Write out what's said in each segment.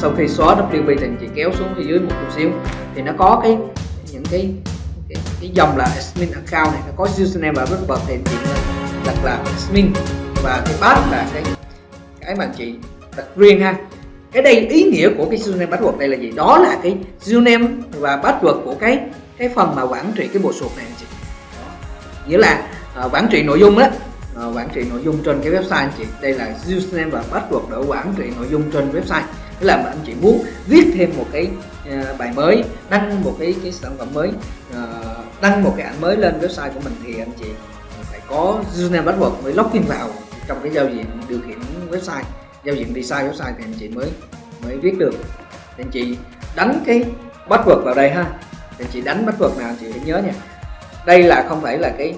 sau khi xóa WP thì chị kéo xuống phía dưới một chút xíu. Thì nó có cái những cái cái, cái dòng là admin account này nó có username và password thì chị đặt là admin. Và cái pass là cái cái mà chị đặt riêng ha. Cái đây ý nghĩa của cái username password đây là gì? Đó là cái username và password của cái cái phần mà quản trị cái bộ sụp này anh chị. Đó. nghĩa là uh, quản trị nội dung đó uh, à, quản trị nội dung trên cái website anh chị. Đây là username và password để quản trị nội dung trên website tức là anh chị muốn viết thêm một cái ờ, bài mới, đăng một cái cái sản phẩm mới ờ, đăng một cái ảnh mới lên website của mình thì anh chị phải có username, password mới login vào trong cái giao diện điều khiển website, giao diện design website thì anh chị mới mới viết được. Thì anh chị đánh cái password vào đây ha. Thì anh chị đánh password nào anh chị phải nhớ nha. Đây là không phải là cái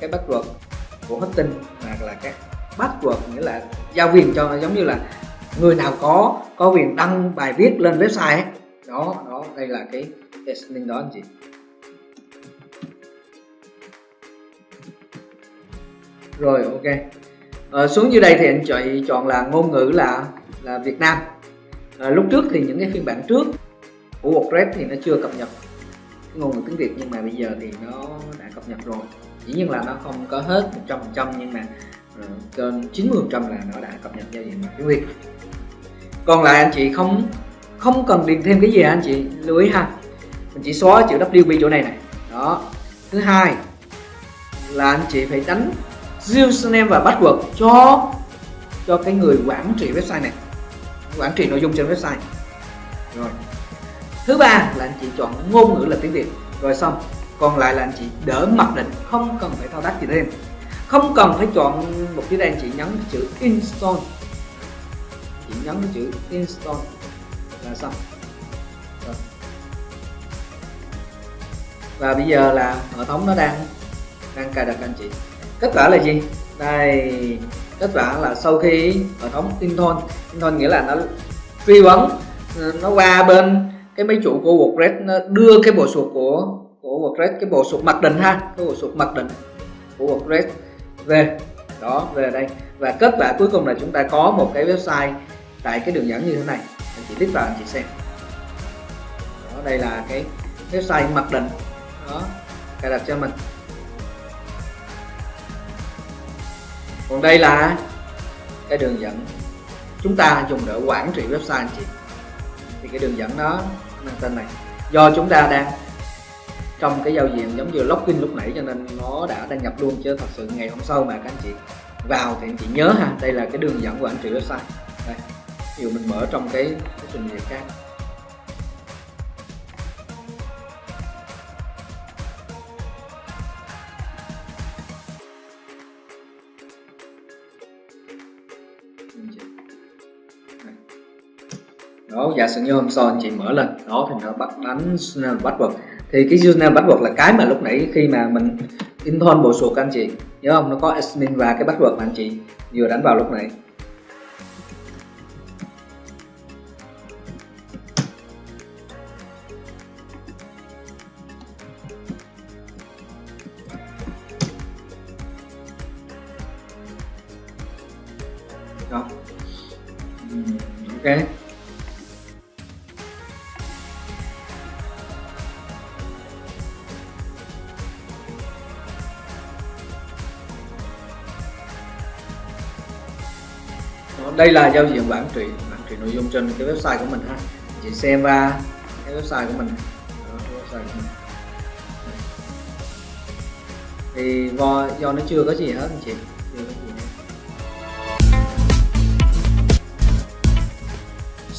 cái password của hosting mà là cái password nghĩa là giao quyền cho, giống như là người nào có có quyền đăng bài viết lên website ấy. đó đó đây là cái testing đó anh chị. Rồi ok. À, xuống dưới đây thì anh chị chọn là ngôn ngữ là là Việt Nam. À, lúc trước thì những cái phiên bản trước của WordPress thì nó chưa cập nhật ngôn ngữ tiếng Việt nhưng mà bây giờ thì nó đã cập nhật rồi. Dĩ nhiên là nó không có hết 100% nhưng mà ờ, trên 90% là nó đã cập nhật giao diện bằng tiếng Việt còn lại anh chị không không cần điền thêm cái gì anh chị? Lưu ý ha. Mình chỉ xóa chữ WP chỗ này này. Đó. Thứ hai là anh chị phải đánh username và password cho cho cái người quản trị website này. Quản trị nội dung trên website. Rồi. Thứ ba là anh chị chọn ngôn ngữ là tiếng việt. Rồi xong. Còn lại là anh chị đỡ mặc định. Không cần phải thao tác gì thêm. Không cần phải chọn một cái đây anh chị nhấn chữ install chỉ nhấn cái chữ install là xong. Rồi. và bây giờ là hệ thống nó đang đang cài đặt anh chị. Kết quả là gì? Đây, kết quả là sau khi hệ thống Inton Inton nghĩa là nó truy vấn, nó qua bên cái máy chủ của WordPress, nó đưa cái bộ sụp của của WordPress, cái bộ sụp mặc định ha, cái bộ sụp mặc định của WordPress về. Đó, về đây. Và kết quả cuối cùng là chúng ta có một cái website tại cái đường dẫn như thế này. Anh chị click vào, anh chị xem. Đó, đây là cái website mặc định. Đó, cài đặt cho mình. Còn đây là cái đường dẫn chúng ta dùng để quản trị website, anh chị. Thì cái đường dẫn đó, mang tên này. Do chúng ta đang trong cái giao diện giống như login lúc nãy, cho nên nó đã đăng nhập luôn, chứ thật sự ngày hôm sau mà các anh chị vào thì anh chị nhớ ha, đây là cái đường dẫn quản trị website. Đây ví dụ mình mở trong cái, cái trình duyệt khác. Đó giả sử như hôm sau anh chị mở lên đó thì nó bắt đánh password thì cái username password là cái mà lúc nãy khi mà mình intern bộ suột anh chị. Nhớ không? Nó có admin và cái password mà anh chị vừa đánh vào lúc nãy. Ok. Đây là giao diện quản trị quản trị nội dung trên cái website của mình ha. Chị xem qua cái website của mình. Đó, cái website của mình. Thì do, do nó chưa có gì hết anh chị.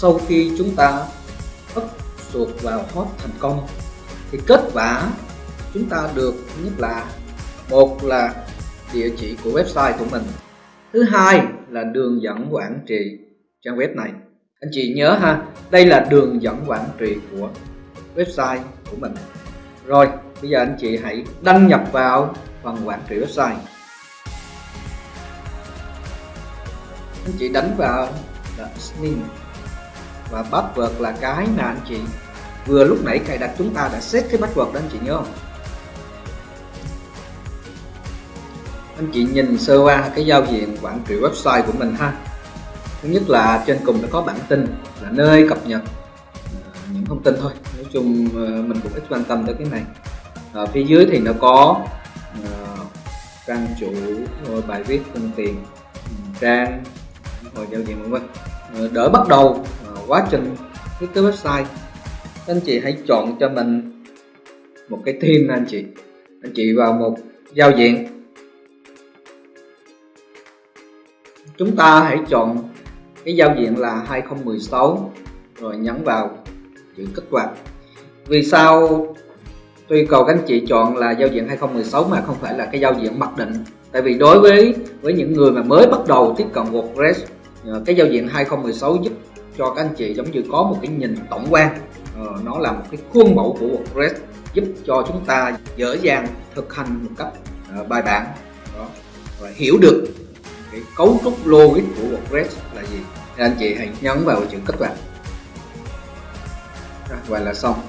Sau khi chúng ta ấp chuột vào hot thành công, thì kết quả chúng ta được nhất là, một là địa chỉ của website của mình, thứ hai là đường dẫn quản trị trang web này. Anh chị nhớ ha, đây là đường dẫn quản trị của website của mình. Rồi, bây giờ anh chị hãy đăng nhập vào phần quản trị website. Anh chị đánh vào là admin và password là cái mà anh chị vừa lúc nãy cài đặt chúng ta đã set cái password đó, anh chị nhớ không? Anh chị nhìn sơ qua cái giao diện quản trị website của mình ha. Thứ nhất là trên cùng nó có bản tin, là nơi cập nhật à, những thông tin thôi. Nói chung ờ, mình cũng ít quan tâm tới cái này. Ở phía dưới thì nó có ờ, trang chủ bài viết, phương tiện, trang, rồi giao diện vân vân. Đỡ bắt đầu quá trình thiết kế website anh chị hãy chọn cho mình một cái theme anh chị. Anh chị vào một giao diện. Chúng ta hãy chọn cái giao diện là 2016 rồi nhấn vào chữ kích hoạt vì sao tuy cầu các anh chị chọn là giao diện 2016 mà không phải là cái giao diện mặc định? Tại vì đối với với những người mà mới bắt đầu tiếp cận WordPress, cái giao diện 2016 giúp cho các anh chị giống như có một cái nhìn tổng quan. Ờ, nó là một cái khuôn mẫu của WordPress giúp cho chúng ta dễ dàng thực hành một cách uh, bài bản. Đó. Và hiểu được cái cấu trúc logic của WordPress là gì. Thì anh chị hãy nhấn vào chữ kích hoạt vậy là xong.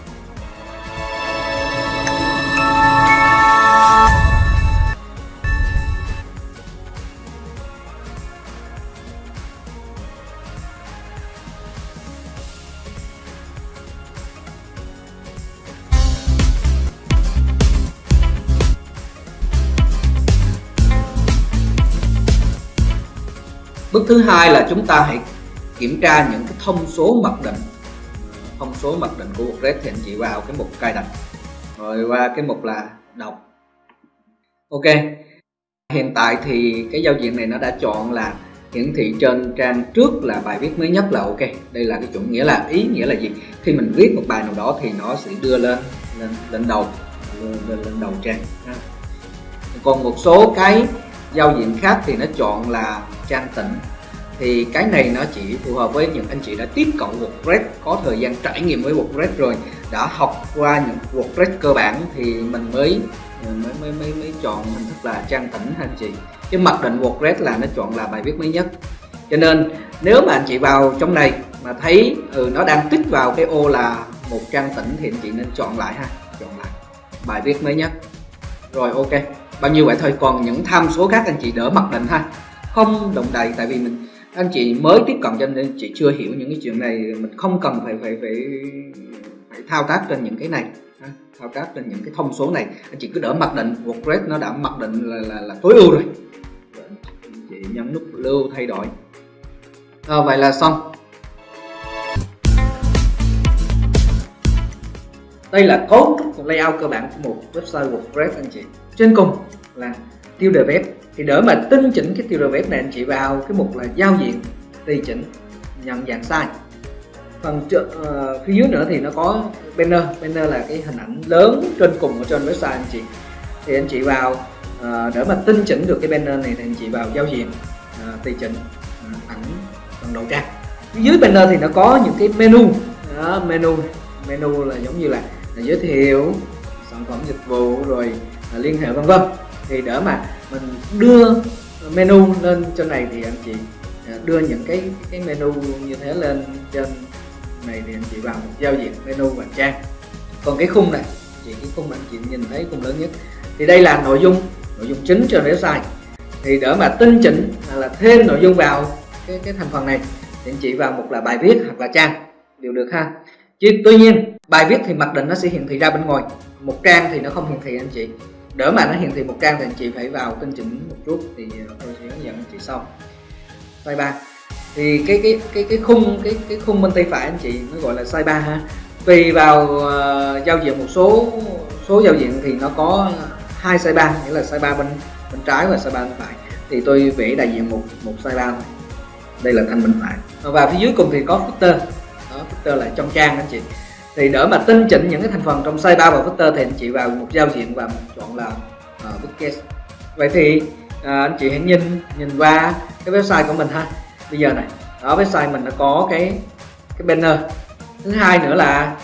Thứ hai là chúng ta hãy kiểm tra những cái thông số mặc định. Thông số mặc định của WordPress thì anh chị vào cái mục cài đặt. Rồi qua cái mục là đọc. Ok. Hiện tại thì cái giao diện này nó đã chọn là hiển thị trên trang trước là bài viết mới nhất là ok. Đây là cái chuẩn nghĩa là ý nghĩa là gì? Khi mình viết một bài nào đó thì nó sẽ đưa lên lên lên đầu lên, lên, lên đầu trang. Còn một số cái giao diện khác thì nó chọn là trang tỉnh thì cái này nó chỉ phù hợp với những anh chị đã tiếp cận WordPress có thời gian trải nghiệm với WordPress rồi đã học qua những WordPress cơ bản thì mình mới mới mới mới, mới chọn hình thức là trang tỉnh anh chị? Cái mặc định WordPress là nó chọn là bài viết mới nhất. Cho nên nếu mà anh chị vào trong này mà thấy ừ, nó đang tích vào cái ô là một trang tỉnh thì anh chị nên chọn lại ha chọn lại bài viết mới nhất. Rồi ok. Bao nhiêu vậy thôi còn những tham số khác anh chị đỡ mặc định ha. Không đồng đầy tại vì mình anh chị mới tiếp cận cho nên chị chưa hiểu những cái chuyện này. Mình không cần phải phải phải phải thao tác trên những cái này. Thao tác trên những cái thông số này. Anh chị cứ đỡ mặc định. WordPress nó đã mặc định là là, là tối ưu rồi. Anh chị nhấn nút lưu thay đổi. À, vậy là xong. Đây là cấu trúc layout cơ bản của một website WordPress anh chị. Trên cùng là tiêu đề web thì để mà tinh chỉnh cái tiêu đề web này anh chị vào cái mục là giao diện tùy chỉnh nhận dạng sai phần uh, phía dưới nữa thì nó có banner. Banner là cái hình ảnh lớn trên cùng ở trên website anh chị. Thì anh chị vào uh, để mà tinh chỉnh được cái banner này thì anh chị vào giao diện uh, tùy chỉnh uh, ảnh phần đầu trang phía dưới banner thì nó có những cái menu. Đó, menu menu là giống như là, là giới thiệu sản phẩm dịch vụ rồi uh, liên hệ vân vân. Thì đỡ mà mình đưa menu lên trên này thì anh chị à, đưa những cái cái menu như thế lên trên này thì anh chị vào một giao diện menu và trang. Còn cái khung này chị cái khung anh chị nhìn thấy khung lớn nhất. Thì đây là nội dung nội dung chính trên website. Thì để mà tinh chỉnh là thêm nội dung vào cái cái thành phần này, thì anh chị vào một là bài viết hoặc là trang đều được ha. Chứ tuy nhiên, bài viết thì mặc định nó sẽ hiển thị ra bên ngoài, một trang thì nó không hiển thị anh chị đỡ mà nó hiển thị một trang thì anh chị phải vào tinh chỉnh một chút thì ờ, tôi sẽ hướng dẫn anh chị sau. Size 3 thì cái cái cái cái khung cái cái khung bên tay phải anh chị nó gọi là size 3 ha. Tùy vào uh, giao diện một số số giao diện thì nó có hai size 3 nghĩa là size 3 bên bên trái và size 3 bên phải. Thì tôi vẽ đại diện một một size 3 này. đây là thanh bên phải. Và phía dưới cùng thì có footer. Đó footer là trong trang anh chị thì để mà tinh chỉnh những cái thành phần trong size 3 và footer thì anh chị vào một giao diện và chọn là uh, bookcase. Vậy thì uh, anh chị hãy nhìn nhìn qua cái website của mình ha. Bây giờ này ở website mình nó có cái cái banner. Thứ hai nữa là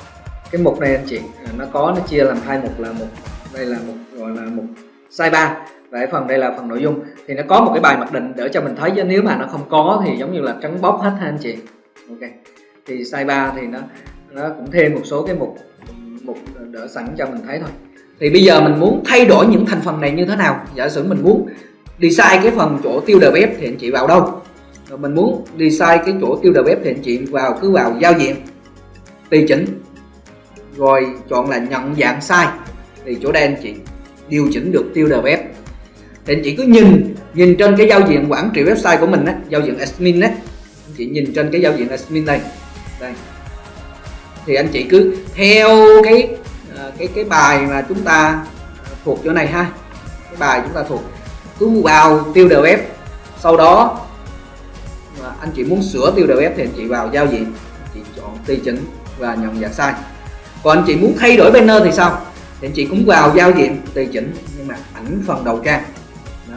cái mục này anh chị ờ, nó có nó chia làm hai mục là một đây là một gọi là một size 3 và cái phần đây là phần nội dung. Thì nó có một cái bài mặc định để cho mình thấy chứ nếu mà nó không có thì giống như là trắng bóc hết ha anh chị. Ok. Thì size 3 thì nó nó cũng thêm một số cái mục mục đỡ sẵn cho mình thấy thôi. Thì bây giờ mình muốn thay đổi những thành phần này như thế nào? Giả sử mình muốn design cái phần chỗ tiêu đề bếp thì anh chị vào đâu? Rồi mình muốn đi sai cái chỗ tiêu đề bếp thì anh chị vào, cứ vào giao diện, tùy chỉnh. Rồi chọn là nhận dạng sai thì chỗ đây anh chị điều chỉnh được tiêu đề web thì anh chị cứ nhìn nhìn trên cái giao diện quản trị website của mình á, giao diện admin á. Anh chị nhìn trên cái giao diện admin này đây thì anh chị cứ theo cái à, cái cái bài mà chúng ta à, thuộc chỗ này ha. Cái bài chúng ta thuộc. Cứ vào tiêu đều ép sau đó mà anh chị muốn sửa tiêu đều ép thì anh chị vào giao diện. Anh chị chọn tùy chỉnh và nhận dạng sai còn anh chị muốn thay đổi banner thì sao? Thì anh chị cũng vào giao diện tùy chỉnh nhưng mà ảnh phần đầu trang. Đó.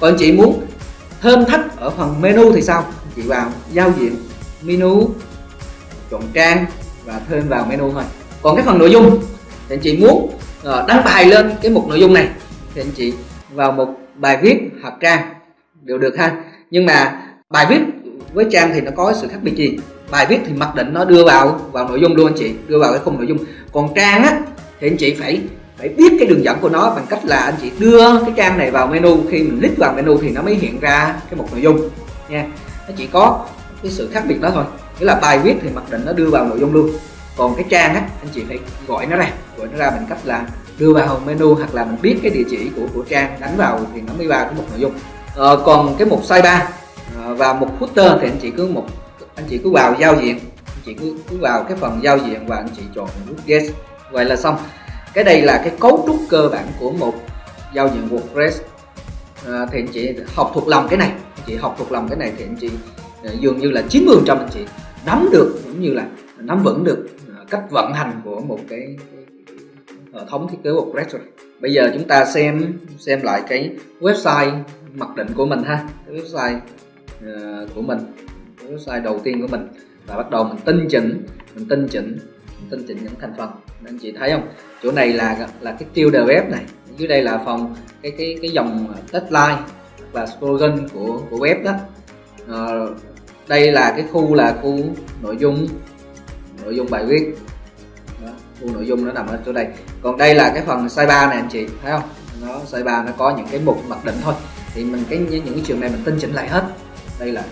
còn anh chị muốn thêm thắt ở phần menu thì sao? Anh chị vào giao diện menu, chọn trang và thêm vào menu thôi. Còn cái phần nội dung thì anh chị muốn ờ, đăng bài lên cái mục nội dung này thì anh chị vào một bài viết hoặc trang đều được ha. Nhưng mà bài viết với trang thì nó có sự khác biệt gì? Bài viết thì mặc định nó đưa vào vào nội dung luôn anh chị, đưa vào cái khung nội dung. Còn trang á thì anh chị phải phải biết cái đường dẫn của nó bằng cách là anh chị đưa cái trang này vào menu. Khi mình click vào menu thì nó mới hiện ra cái mục nội dung nha. Nó chỉ có cái sự khác biệt đó thôi nghĩa là bài viết thì mặc định nó đưa vào nội dung luôn. Còn cái trang á anh chị phải gọi nó ra. Gọi nó ra bằng cách là đưa vào menu hoặc là mình biết cái địa chỉ của của trang đánh vào thì nó mới vào cái mục nội dung. À, còn cái mục size 3 à, ờ, và mục footer thì anh chị cứ một anh chị cứ vào giao diện. Anh chị cứ cứ vào cái phần giao diện và anh chị chọn nút yes. Vậy là xong. Cái đây là cái cấu trúc cơ bản của một giao diện WordPress à, ờ, thì anh chị học thuộc lòng cái này. Anh chị học thuộc lòng cái này thì anh chị dường như là 90 trăm anh chị nắm được cũng như là nắm vững được à, cách vận hành của một cái, hệ thống thiết kế WordPress rồi. Bây giờ chúng ta xem xem lại cái website mặc định của mình ha. Cái website uh, của mình cái website đầu tiên của mình. Và bắt đầu mình tinh chỉnh mình tinh chỉnh mình tinh chỉnh những thành phần. Anh chị thấy không? Chỗ này là là cái tiêu đề web này. Dưới đây là phòng cái cái cái dòng deadline và slogan của của web đó. Uh, đây là cái khu là khu nội dung nội dung bài viết. Đó, khu nội dung nó nằm ở chỗ đây. Còn đây là cái phần size 3 này anh chị thấy không? Nó size 3 nó có những cái mục mặc định thôi. Thì mình cái những cái trường này mình tinh chỉnh lại hết. Đây là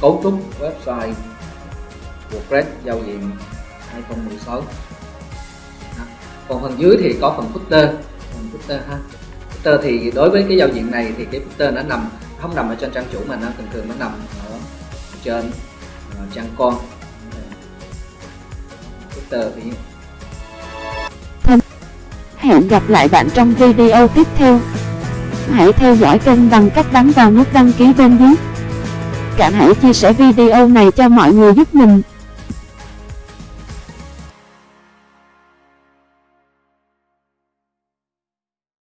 cấu trúc website WordPress giao diện 2016 đó. còn phần dưới thì có phần footer. Phần footer ha. Footer thì đối với cái giao diện này thì cái footer nó nằm không nằm ở trên trang chủ mà nó thường thường nó nằm ở trên ờ, uh, trang con footer thì Hẹn gặp lại bạn trong video tiếp theo. Hãy theo dõi kênh bằng cách bấm vào nút đăng ký bên dưới. Cả hãy chia sẻ video này cho mọi người giúp mình.